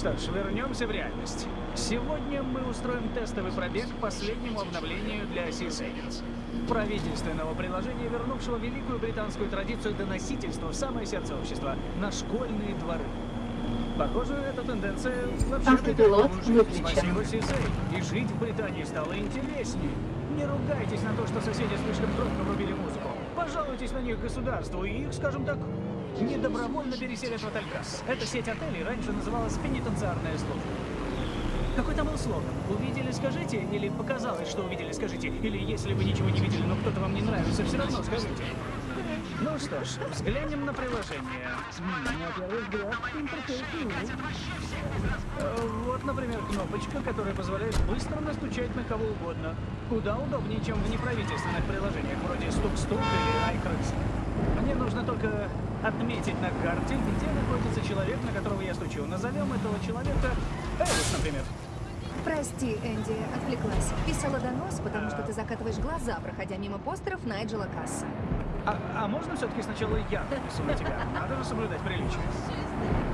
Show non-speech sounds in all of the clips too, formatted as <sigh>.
Что ж, вернемся в реальность. Сегодня мы устроим тестовый пробег к последнему обновлению для C-Savings. Правительственного приложения, вернувшего великую британскую традицию доносительства в самое сердце общества, на школьные дворы. Похоже, эта тенденция вообще Автопилот выключен. И жить в Британии стало интереснее. Не ругайтесь на то, что соседи слишком громко врубили музыку. Пожалуйтесь на них государству, и их, скажем так, недобровольно переселят в Отелькас. Эта сеть отелей раньше называлась пенитенциарная служба. Какой там был слоган? Увидели, скажите? Или показалось, что увидели, скажите? Или если вы ничего не видели, но кто-то вам не нравится, все равно скажите. Ну что ж, взглянем на приложение. Вот, например, кнопочка, которая позволяет быстро настучать на кого угодно. Куда удобнее, чем в неправительственных приложениях вроде Стук-Стук или iCrux. Мне нужно только отметить на карте, где находится человек, на которого я стучу. Назовем этого человека Элис, например. Прости, Энди, отвлеклась. Писала донос, потому что ты закатываешь глаза, проходя мимо постеров Найджела Касса. А, а можно все-таки сначала я напишу на тебя? Надо же соблюдать приличие.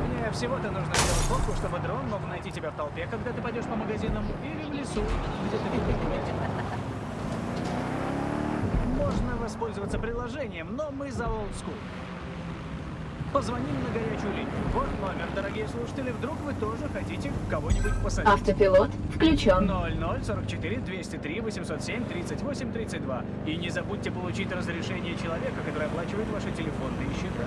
Мне всего-то нужно сделать фотку, чтобы дрон мог найти тебя в толпе, когда ты пойдешь по магазинам или в лесу, где ты Можно воспользоваться приложением, но мы за old school. Позвоним на горячую линию. Вот номер, дорогие слушатели. Вдруг вы тоже хотите кого-нибудь посадить. Автопилот включен. 0044 203 807 38 32. И не забудьте получить разрешение человека, который оплачивает ваши телефонные счета.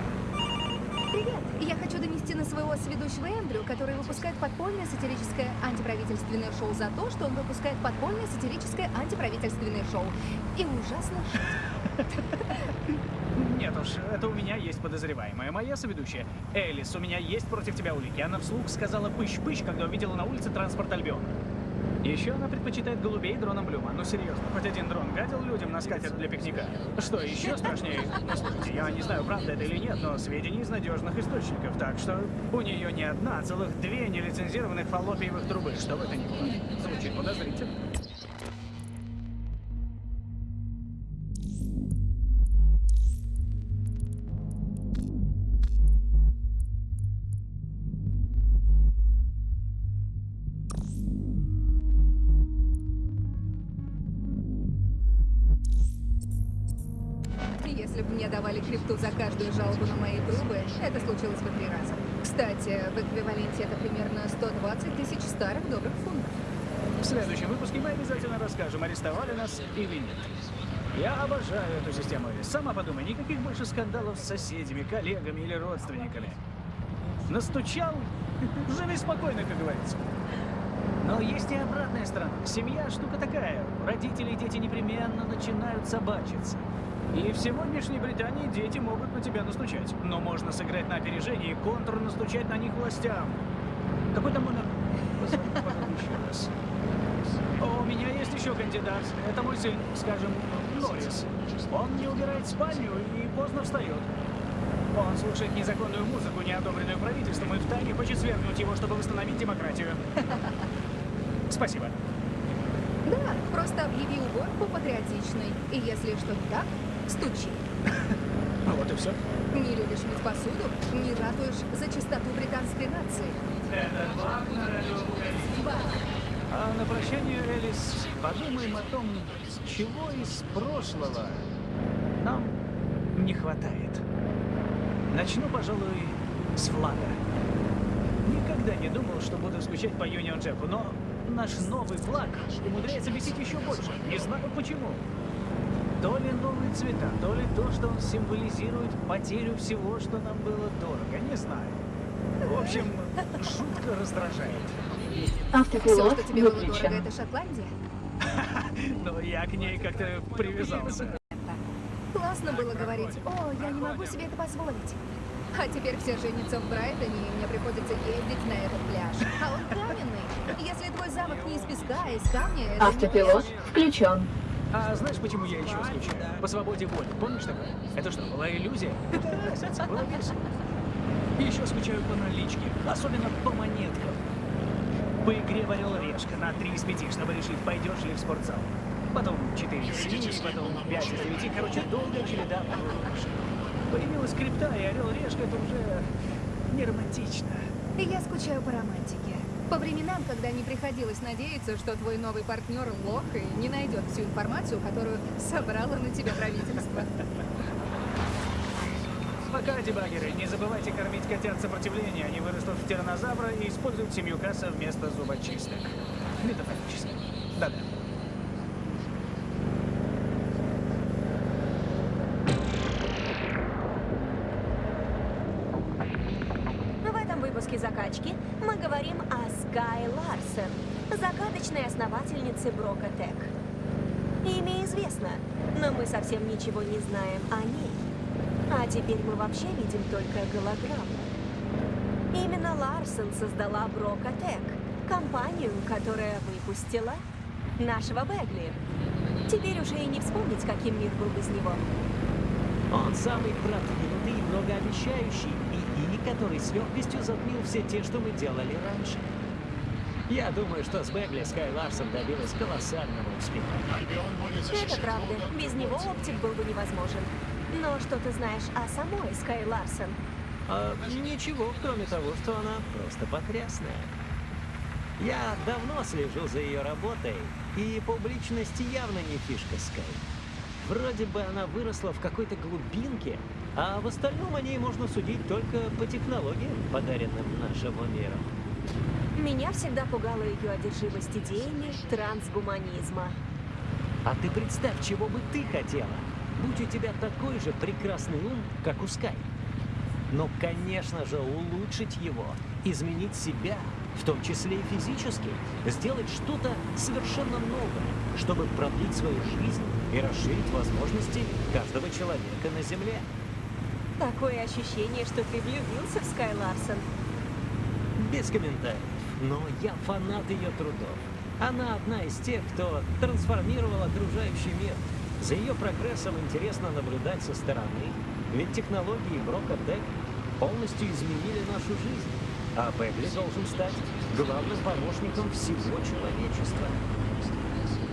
Я хочу донести на своего сведущего Эндрю, который выпускает подпольное сатирическое антиправительственное шоу за то, что он выпускает подпольное сатирическое антиправительственное шоу. И ужасно Нет уж, это у меня есть подозреваемая. Моя соведущая. Элис, у меня есть против тебя улики. Она вслух сказала пыщ-пыщ, когда увидела на улице транспорт Альбион. Еще она предпочитает голубей дроном Блюма. Ну серьезно, хоть один дрон гадил людям на скатерть для пикника. Что еще страшнее? Ну слушайте, я не знаю, правда это или нет, но сведения из надежных источников. Так что у нее не одна, а целых две нелицензированных фаллопиевых трубы. Что бы это ни было. Звучит подозрительно. Крипту за каждую жалобу на мои трубы, это случилось бы три раза. Кстати, в эквиваленте это примерно 120 тысяч старых добрых фунтов. В следующем выпуске мы обязательно расскажем, арестовали нас или нет. Я обожаю эту систему. Сама подумай, никаких больше скандалов с соседями, коллегами или родственниками. Настучал, <laughs> живи спокойно, как говорится. Но есть и обратная сторона. Семья штука такая. Родители и дети непременно начинают собачиться. И в сегодняшней Британии дети могут на тебя настучать. Но можно сыграть на опережение и контр настучать на них властям. Какой там номер? Позвони, еще раз. У меня есть еще кандидат. Это мой сын, скажем, Норрис. Он не убирает спальню и поздно встает. Он слушает незаконную музыку, не одобренную правительством, и втайне хочет свергнуть его, чтобы восстановить демократию. Спасибо. Да, просто объяви уборку патриотичной. И если что не так, стучи. Ну <laughs> вот и все. Не любишь мыть посуду, не ратуешь за чистоту британской нации. А на прощание, Элис, подумаем о том, чего из прошлого нам не хватает. Начну, пожалуй, с флага. Никогда не думал, что буду скучать по Юнион Джеку, но наш новый флаг умудряется бесить еще больше. Не знаю почему. То ли новые цвета, то ли то, что он символизирует потерю всего, что нам было дорого. Не знаю. В общем, жутко раздражает. Все, Автопилот что тебе было дорого, выключен. это Шотландия? <laughs> Но я к ней как-то привязался. Классно было говорить, о, я не могу себе это позволить. А теперь все женятся в Брайтоне, и мне приходится ездить на этот пляж. А он каменный. Если твой замок не из песка, а из камня, Автопилот включен. А знаешь, почему я еще скучаю? По свободе воли. Помнишь такое? Это что, была иллюзия? <laughs> Разница? Было весело. Еще скучаю по наличке, особенно по монеткам. По игре в Орел-Решка на 3 из 5, чтобы решить, пойдешь ли в спортзал. Потом 4 из 7, потом 5 из 9. Короче, долгая череда проигрышей. Появилась крипта, и Орел-Решка это уже не романтично. Я скучаю по романтике. По временам, когда не приходилось надеяться, что твой новый партнер лох и не найдет всю информацию, которую собрало на тебя правительство. Пока, дебагеры, не забывайте кормить котят сопротивления. Они вырастут в тиранозавра и используют семью касса вместо зубочисток. Метафорически. Да-да. В этом выпуске «Закачки» мы говорим Скай Ларсен, загадочной основательнице Брока Тек. Имя известно, но мы совсем ничего не знаем о ней. А теперь мы вообще видим только голограмму. Именно Ларсен создала Брока Тек, компанию, которая выпустила нашего Бегли. Теперь уже и не вспомнить, каким мир был без него. Он самый продвинутый и многообещающий ИИ, который с легкостью затмил все те, что мы делали раньше. Я думаю, что с Бегли Скай Ларсон добилась колоссального успеха. Это правда. Без него оптик был бы невозможен. Но что ты знаешь о самой Скай Ларсен? А, ничего, кроме того, что она просто потрясная. Я давно слежу за ее работой, и публичность явно не фишка Скай. Вроде бы она выросла в какой-то глубинке, а в остальном о ней можно судить только по технологиям, подаренным нашему миру. Меня всегда пугала ее одержимость идеями трансгуманизма. А ты представь, чего бы ты хотела, будь у тебя такой же прекрасный ум, как у Скай. Но, конечно же, улучшить его, изменить себя, в том числе и физически, сделать что-то совершенно новое, чтобы продлить свою жизнь и расширить возможности каждого человека на Земле. Такое ощущение, что ты влюбился в Скай Ларсон. Без комментариев, но я фанат ее трудов. Она одна из тех, кто трансформировал окружающий мир. За ее прогрессом интересно наблюдать со стороны, ведь технологии Брока Тек полностью изменили нашу жизнь. А Бегли должен стать главным помощником всего человечества.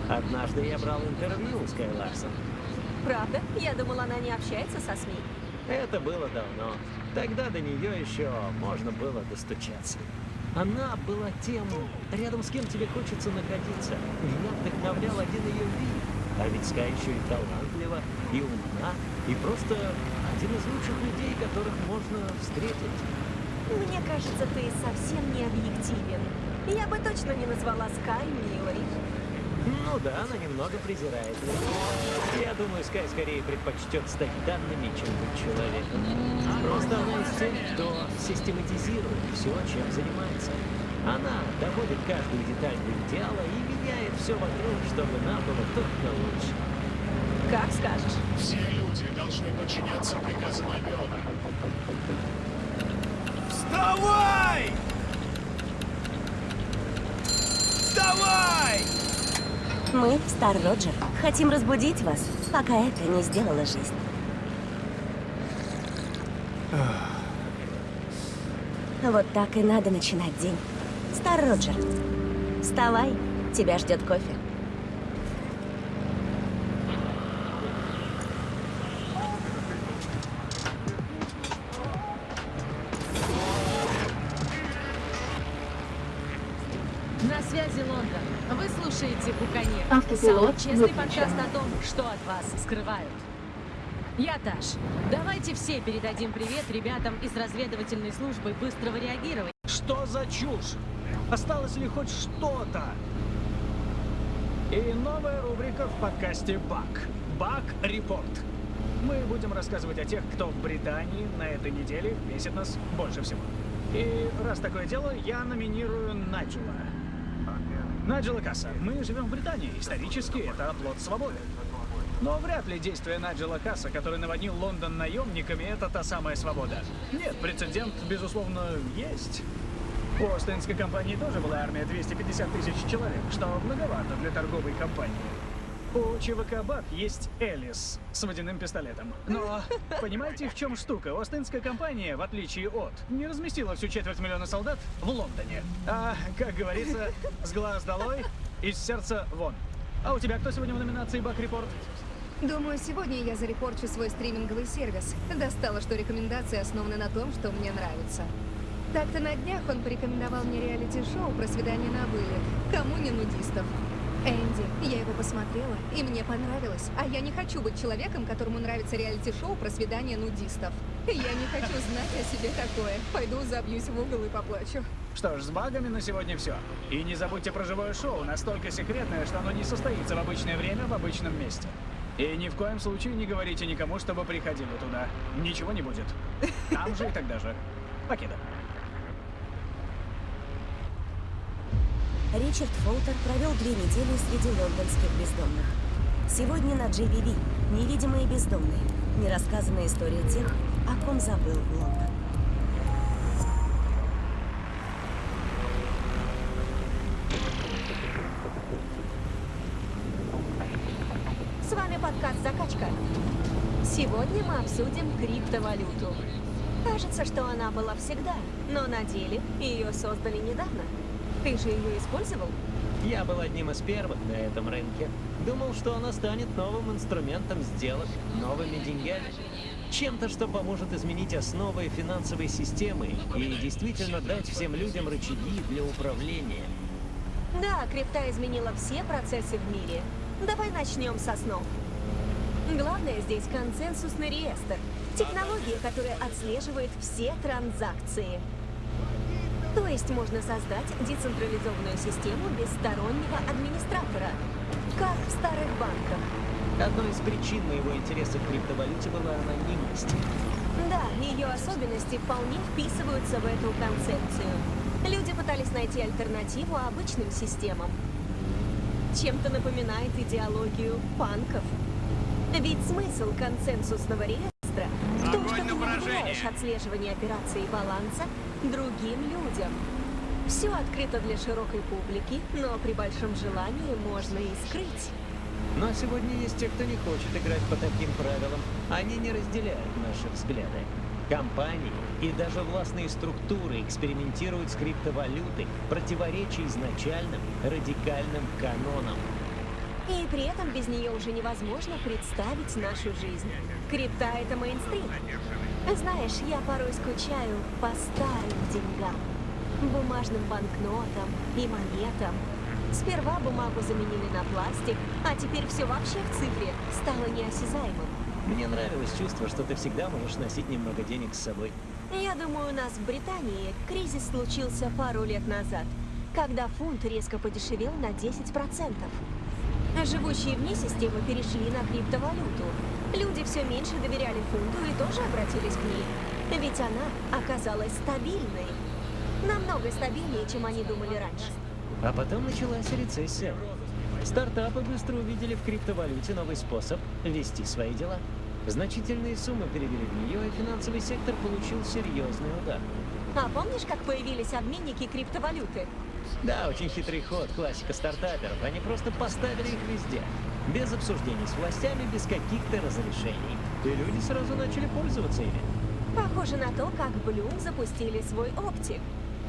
Однажды я брал интервью у Скай Ларсон. Правда? Я думала, она не общается со СМИ. Это было давно. Тогда до нее еще можно было достучаться. Она была тем, рядом с кем тебе хочется находиться. Меня вдохновлял один ее вид. А ведь Скай еще и талантлива, и умна, и просто один из лучших людей, которых можно встретить. Мне кажется, ты совсем не объективен. Я бы точно не назвала Скай милой. Ну да, она немного презирает меня. Я думаю, Скай скорее предпочтет стать данными, чем быть человеком. Просто она из тех, кто систематизирует все, чем занимается. Она доводит каждую деталь до идеала и меняет все вокруг, чтобы нам было только лучше. Как скажешь. Все люди должны подчиняться приказам Альбиона. Вставай! Вставай! Мы, Стар Роджер, хотим разбудить вас, пока это не сделала жизнь. Вот так и надо начинать день. Стар Роджер, вставай, тебя ждет кофе. На связи Лондон. Вы слушаете. Автопилот Самый честный подкаст о том, что от вас скрывают. Я Таш. Давайте все передадим привет ребятам из разведывательной службы быстрого реагирования. Что за чушь? Осталось ли хоть что-то? И новая рубрика в подкасте «Бак». «Бак Репорт». Мы будем рассказывать о тех, кто в Британии на этой неделе бесит нас больше всего. И раз такое дело, я номинирую Наджела. Наджела Касса. Мы живем в Британии. Исторически это оплот свободы. Но вряд ли действие Наджела Касса, который наводнил Лондон наемниками, это та самая свобода. Нет, прецедент, безусловно, есть. У Остинской компании тоже была армия 250 тысяч человек, что многовато для торговой компании. У ЧВК БАК есть Элис с водяным пистолетом. Но <laughs> понимаете, в чем штука? Остинская компания, в отличие от, не разместила всю четверть миллиона солдат в Лондоне. А, как говорится, с глаз долой, из сердца вон. А у тебя кто сегодня в номинации Бак Репорт? Думаю, сегодня я зарепорчу свой стриминговый сервис. Достало, что рекомендации основаны на том, что мне нравится. Так-то на днях он порекомендовал мне реалити-шоу про свидание на вылет. Кому не нудистов? Энди, я его посмотрела, и мне понравилось. А я не хочу быть человеком, которому нравится реалити-шоу про свидание нудистов. Я не хочу <laughs> знать о себе такое. Пойду забьюсь в угол и поплачу. Что ж, с багами на сегодня все. И не забудьте про живое шоу, настолько секретное, что оно не состоится в обычное время в обычном месте. И ни в коем случае не говорите никому, чтобы приходили туда. Ничего не будет. Там же и тогда же. Покеда. Ричард Фолтер провел две недели среди лондонских бездомных. Сегодня на GVV «Невидимые бездомные» – нерассказанная история тех, о ком забыл Лондон. С вами подкаст «Закачка». Сегодня мы обсудим криптовалюту. Кажется, что она была всегда, но на деле ее создали недавно. Ты же ее использовал? Я был одним из первых на этом рынке. Думал, что она станет новым инструментом сделок, новыми деньгами. Чем-то, что поможет изменить основы финансовой системы и действительно дать всем людям рычаги для управления. Да, крипта изменила все процессы в мире. Давай начнем с основ. Главное здесь консенсусный реестр. Технология, которая отслеживает все транзакции. То есть можно создать децентрализованную систему без стороннего администратора. Как в старых банках. Одной из причин моего интереса к криптовалюте была анонимность. Да, ее особенности вполне вписываются в эту концепцию. Люди пытались найти альтернативу обычным системам. Чем-то напоминает идеологию панков. Ведь смысл консенсусного в доверяешь отслеживание операций и баланса другим людям. Все открыто для широкой публики, но при большом желании можно и скрыть. Но сегодня есть те, кто не хочет играть по таким правилам. Они не разделяют наши взгляды. Компании и даже властные структуры экспериментируют с криптовалютой, противоречия изначальным радикальным канонам. И при этом без нее уже невозможно представить нашу жизнь. Крипта — это мейнстрим. Знаешь, я порой скучаю по старым деньгам. Бумажным банкнотам и монетам. Сперва бумагу заменили на пластик, а теперь все вообще в цифре стало неосязаемым. Мне нравилось чувство, что ты всегда можешь носить немного денег с собой. Я думаю, у нас в Британии кризис случился пару лет назад, когда фунт резко подешевел на 10%. Живущие вне системы перешли на криптовалюту. Люди все меньше доверяли фунту и тоже обратились к ней. Ведь она оказалась стабильной. Намного стабильнее, чем они думали раньше. А потом началась рецессия. Стартапы быстро увидели в криптовалюте новый способ вести свои дела. Значительные суммы перевели в нее, и финансовый сектор получил серьезный удар. А помнишь, как появились обменники криптовалюты? Да, очень хитрый ход, классика стартаперов. Они просто поставили их везде. Без обсуждений с властями, без каких-то разрешений. И люди сразу начали пользоваться ими. Похоже на то, как Bloom запустили свой оптик.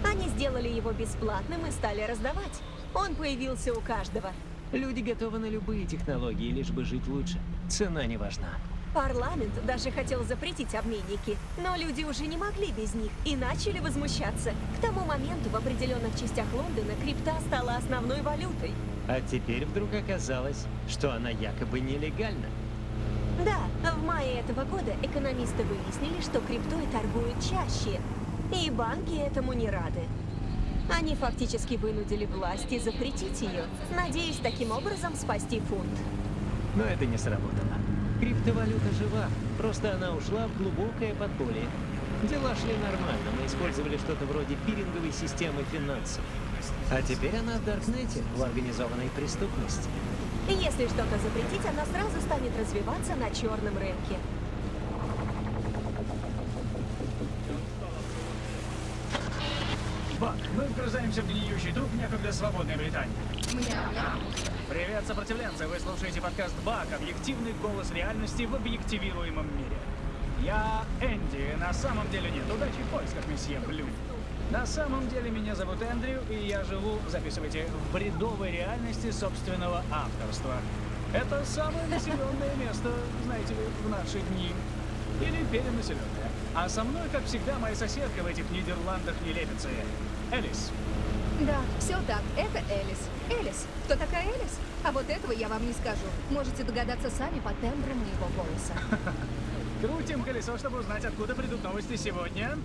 Они сделали его бесплатным и стали раздавать. Он появился у каждого. Люди готовы на любые технологии, лишь бы жить лучше. Цена не важна. Парламент даже хотел запретить обменники, но люди уже не могли без них и начали возмущаться. К тому моменту в определенных частях Лондона крипта стала основной валютой. А теперь вдруг оказалось, что она якобы нелегальна. Да, в мае этого года экономисты выяснили, что криптой торгуют чаще. И банки этому не рады. Они фактически вынудили власти запретить ее, надеясь таким образом спасти фунт. Но это не сработало. Криптовалюта жива, просто она ушла в глубокое подполье. Дела шли нормально, мы использовали что-то вроде пиринговой системы финансов. А теперь она в Даркнете, в организованной преступности. Если что-то запретить, она сразу станет развиваться на черном рынке. Бак, мы вгрызаемся в гниющий труп некогда свободной Британии. Привет, сопротивленцы! Вы слушаете подкаст Бак, объективный голос реальности в объективируемом мире. Я Энди, на самом деле нет, удачи в поисках месье Блю. На самом деле меня зовут Эндрю, и я живу, записывайте, в бредовой реальности собственного авторства. Это самое населенное место, знаете ли, в наши дни. Или перенаселенное. А со мной, как всегда, моя соседка в этих Нидерландах нелепицы. Элис. Да, все так. Это Элис. Элис. Кто такая Элис? А вот этого я вам не скажу. Можете догадаться сами по тембру моего голоса. <laughs> Крутим колесо, чтобы узнать, откуда придут новости сегодня.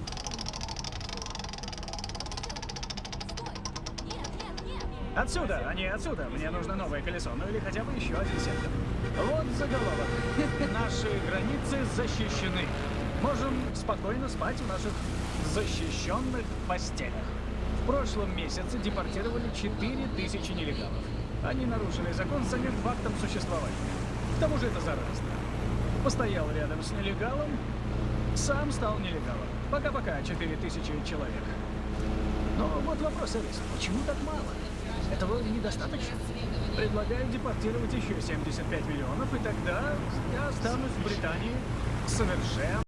Отсюда, а не отсюда. Мне нужно новое колесо, ну или хотя бы еще один сектор. Вот заголовок. <laughs> Наши границы защищены. Можем спокойно спать в наших защищенных постелях. В прошлом месяце депортировали 4000 нелегалов. Они нарушили закон самим фактом существования. К тому же это заразно. Постоял рядом с нелегалом, сам стал нелегалом. Пока-пока, 4000 человек. Но вот вопрос, Элис, почему так мало? Этого недостаточно. Предлагаю депортировать еще 75 миллионов, и тогда я останусь в Британии совершенно